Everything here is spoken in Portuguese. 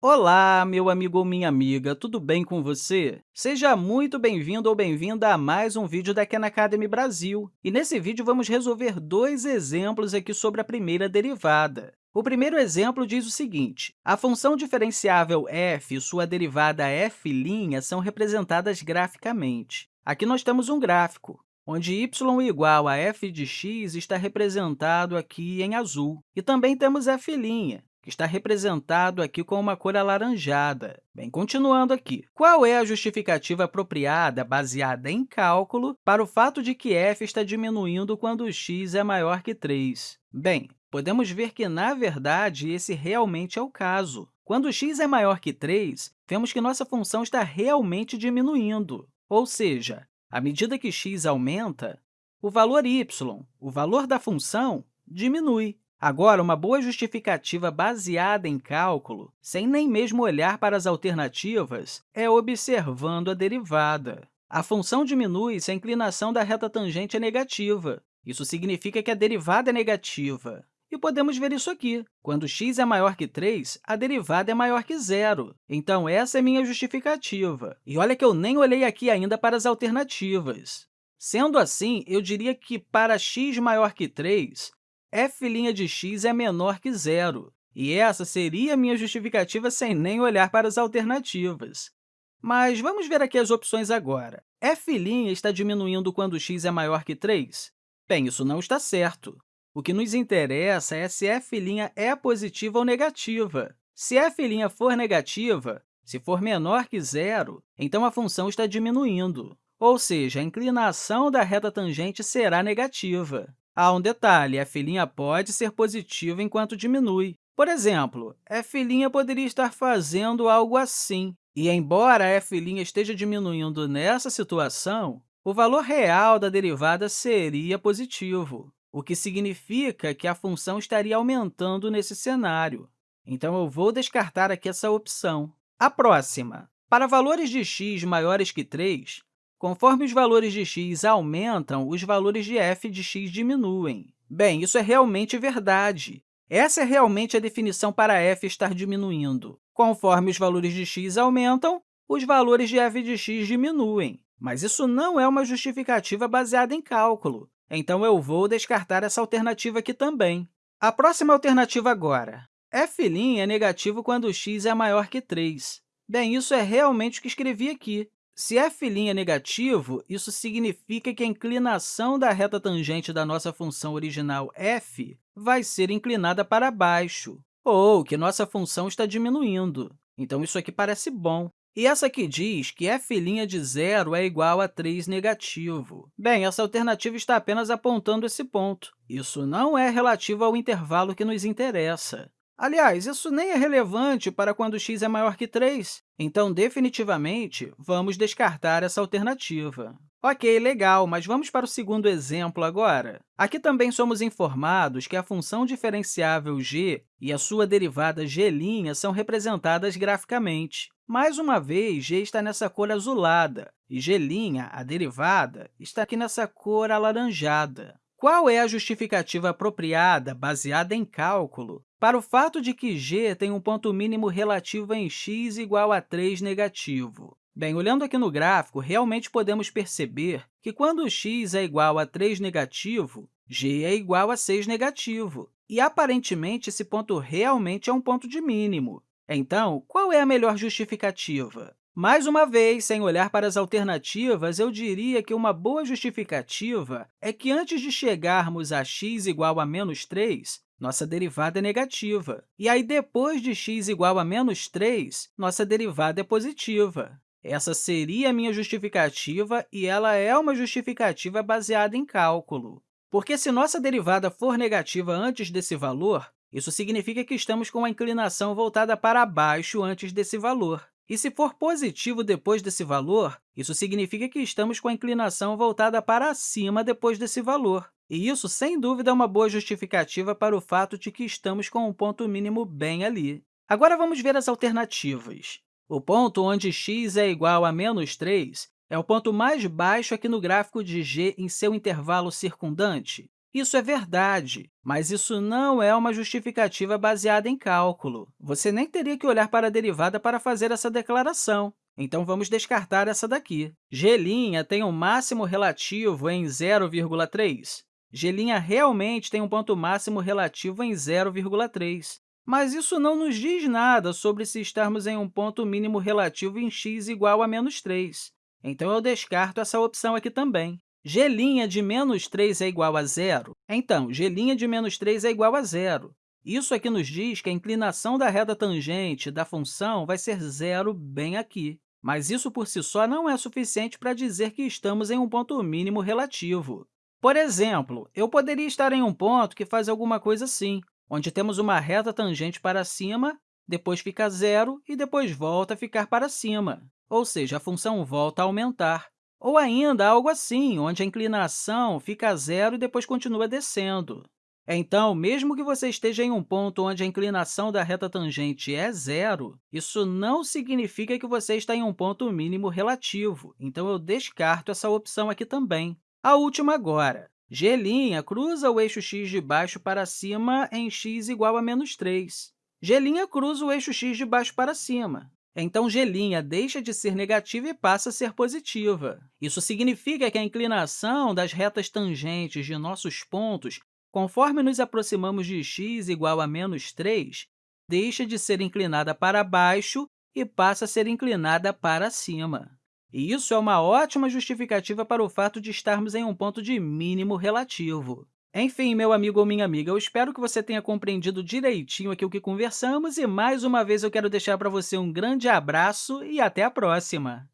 Olá, meu amigo ou minha amiga, tudo bem com você? Seja muito bem-vindo ou bem-vinda a mais um vídeo da Khan Academy Brasil. E nesse vídeo, vamos resolver dois exemplos aqui sobre a primeira derivada. O primeiro exemplo diz o seguinte, a função diferenciável f e sua derivada f' são representadas graficamente. Aqui nós temos um gráfico, onde y igual a f de x está representado aqui em azul. E também temos f', que está representado aqui com uma cor alaranjada. Bem, continuando aqui, qual é a justificativa apropriada baseada em cálculo para o fato de que f está diminuindo quando x é maior que 3? Bem, podemos ver que, na verdade, esse realmente é o caso. Quando x é maior que 3, vemos que nossa função está realmente diminuindo, ou seja, à medida que x aumenta, o valor y, o valor da função, diminui. Agora, uma boa justificativa baseada em cálculo, sem nem mesmo olhar para as alternativas, é observando a derivada. A função diminui se a inclinação da reta tangente é negativa. Isso significa que a derivada é negativa. E podemos ver isso aqui. Quando x é maior que 3, a derivada é maior que zero. Então, essa é minha justificativa. E olha que eu nem olhei aqui ainda para as alternativas. Sendo assim, eu diria que para x maior que 3, f' de x é menor que zero. E essa seria a minha justificativa sem nem olhar para as alternativas. Mas vamos ver aqui as opções agora. f' está diminuindo quando x é maior que 3? Bem, isso não está certo. O que nos interessa é se f' é positiva ou negativa. Se f' for negativa, se for menor que zero, então a função está diminuindo, ou seja, a inclinação da reta tangente será negativa. Há um detalhe, f' pode ser positivo enquanto diminui. Por exemplo, f' poderia estar fazendo algo assim, e embora f' esteja diminuindo nessa situação, o valor real da derivada seria positivo, o que significa que a função estaria aumentando nesse cenário. Então, eu vou descartar aqui essa opção. A próxima. Para valores de x maiores que 3, Conforme os valores de x aumentam, os valores de f de x diminuem. Bem, isso é realmente verdade. Essa é realmente a definição para f estar diminuindo. Conforme os valores de x aumentam, os valores de f de x diminuem. Mas isso não é uma justificativa baseada em cálculo, então eu vou descartar essa alternativa aqui também. A próxima alternativa agora. f' é negativo quando x é maior que 3. Bem, isso é realmente o que escrevi aqui. Se f' é negativo, isso significa que a inclinação da reta tangente da nossa função original f vai ser inclinada para baixo, ou que nossa função está diminuindo. Então, isso aqui parece bom. E essa aqui diz que f' de zero é igual a 3 negativo. Bem, essa alternativa está apenas apontando esse ponto. Isso não é relativo ao intervalo que nos interessa. Aliás, isso nem é relevante para quando x é maior que 3, então, definitivamente, vamos descartar essa alternativa. Ok, legal, mas vamos para o segundo exemplo agora. Aqui também somos informados que a função diferenciável g e a sua derivada g' são representadas graficamente. Mais uma vez, g está nessa cor azulada, e g', a derivada, está aqui nessa cor alaranjada. Qual é a justificativa apropriada, baseada em cálculo, para o fato de que g tem um ponto mínimo relativo em x igual a 3 negativo? Bem, olhando aqui no gráfico, realmente podemos perceber que quando x é igual a 3 negativo, g é igual a 6 negativo. E, aparentemente, esse ponto realmente é um ponto de mínimo. Então, qual é a melhor justificativa? Mais uma vez, sem olhar para as alternativas, eu diria que uma boa justificativa é que, antes de chegarmos a x igual a menos 3, nossa derivada é negativa. E aí, depois de x igual a menos 3, nossa derivada é positiva. Essa seria a minha justificativa, e ela é uma justificativa baseada em cálculo. Porque se nossa derivada for negativa antes desse valor, isso significa que estamos com a inclinação voltada para baixo antes desse valor. E se for positivo depois desse valor, isso significa que estamos com a inclinação voltada para cima depois desse valor. E isso, sem dúvida, é uma boa justificativa para o fato de que estamos com um ponto mínimo bem ali. Agora, vamos ver as alternativas. O ponto onde x é igual a menos 3 é o ponto mais baixo aqui no gráfico de g em seu intervalo circundante. Isso é verdade, mas isso não é uma justificativa baseada em cálculo. Você nem teria que olhar para a derivada para fazer essa declaração. Então, vamos descartar essa daqui. G' tem um máximo relativo em 0,3. G' realmente tem um ponto máximo relativo em 0,3. Mas isso não nos diz nada sobre se estarmos em um ponto mínimo relativo em x igual a menos 3. Então, eu descarto essa opção aqui também. G' de menos 3 é igual a zero? Então, G' de menos 3 é igual a zero. Isso aqui nos diz que a inclinação da reta tangente da função vai ser zero bem aqui. Mas isso por si só não é suficiente para dizer que estamos em um ponto mínimo relativo. Por exemplo, eu poderia estar em um ponto que faz alguma coisa assim, onde temos uma reta tangente para cima, depois fica zero e depois volta a ficar para cima, ou seja, a função volta a aumentar. Ou ainda algo assim, onde a inclinação fica zero e depois continua descendo. Então, mesmo que você esteja em um ponto onde a inclinação da reta tangente é zero, isso não significa que você está em um ponto mínimo relativo, então eu descarto essa opção aqui também. A última agora. G' cruza o eixo x de baixo para cima em x igual a menos 3. G' cruza o eixo x de baixo para cima. Então, G' deixa de ser negativa e passa a ser positiva. Isso significa que a inclinação das retas tangentes de nossos pontos Conforme nos aproximamos de x igual a menos 3, deixa de ser inclinada para baixo e passa a ser inclinada para cima. E isso é uma ótima justificativa para o fato de estarmos em um ponto de mínimo relativo. Enfim, meu amigo ou minha amiga, eu espero que você tenha compreendido direitinho aqui o que conversamos e, mais uma vez, eu quero deixar para você um grande abraço e até a próxima!